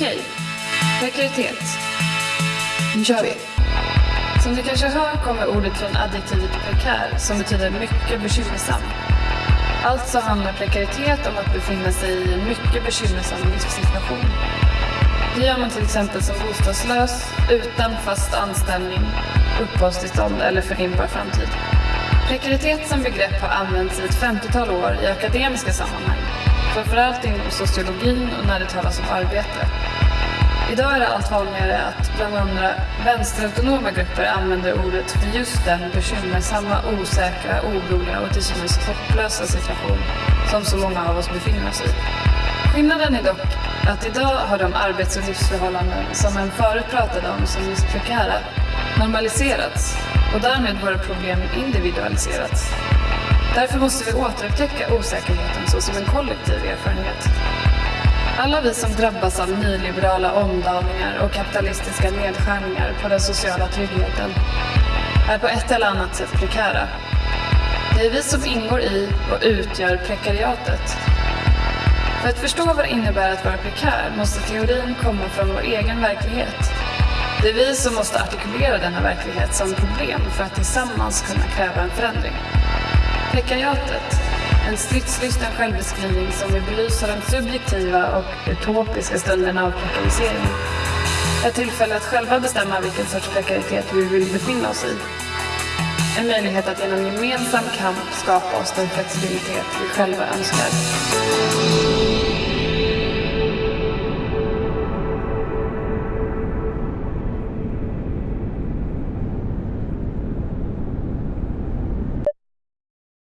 Okej, prekaritet. Nu kör vi. Som du kanske hör kommer ordet från adjektivet prekär som betyder mycket bekymmersam. Alltså handlar prekaritet om att befinna sig i en mycket bekymmersam livssituation. Det gör man till exempel som bostadslös, utan fast anställning, uppehållstillstånd eller förhindrar framtid. Prekaritet som begrepp har använts i ett 50-tal år i akademiska sammanhang, framförallt inom sociologin och när det talas om arbete. Idag är det allt vanligare att bland andra vänsterautonoma grupper använder ordet för just den bekymmersamma, osäkra, oroliga och till synes hopplösa situation som så många av oss befinner oss i. Skillnaden är dock att idag har de arbets och livsförhållanden som en förut pratade om som just prekära normaliserats och därmed våra problem individualiserats. Därför måste vi återupptäcka osäkerheten såsom en kollektiv erfarenhet. Alla vi som drabbas av nyliberala omdaningar och kapitalistiska nedskärningar på den sociala tryggheten är på ett eller annat sätt prekära. Det är vi som ingår i och utgör prekariatet. För att förstå vad det innebär att vara prekär måste teorin komma från vår egen verklighet. Det är vi som måste artikulera denna verklighet som problem för att tillsammans kunna kräva en förändring. Prekariatet, en stridslysten självbeskrivning som vill belysa de subjektiva och utopiska stunderna av prekarisering. Ett tillfälle att själva bestämma vilken sorts prekaritet vi vill befinna oss i. En möjlighet att genom gemensam kamp skapa oss den flexibilitet vi själva önskar.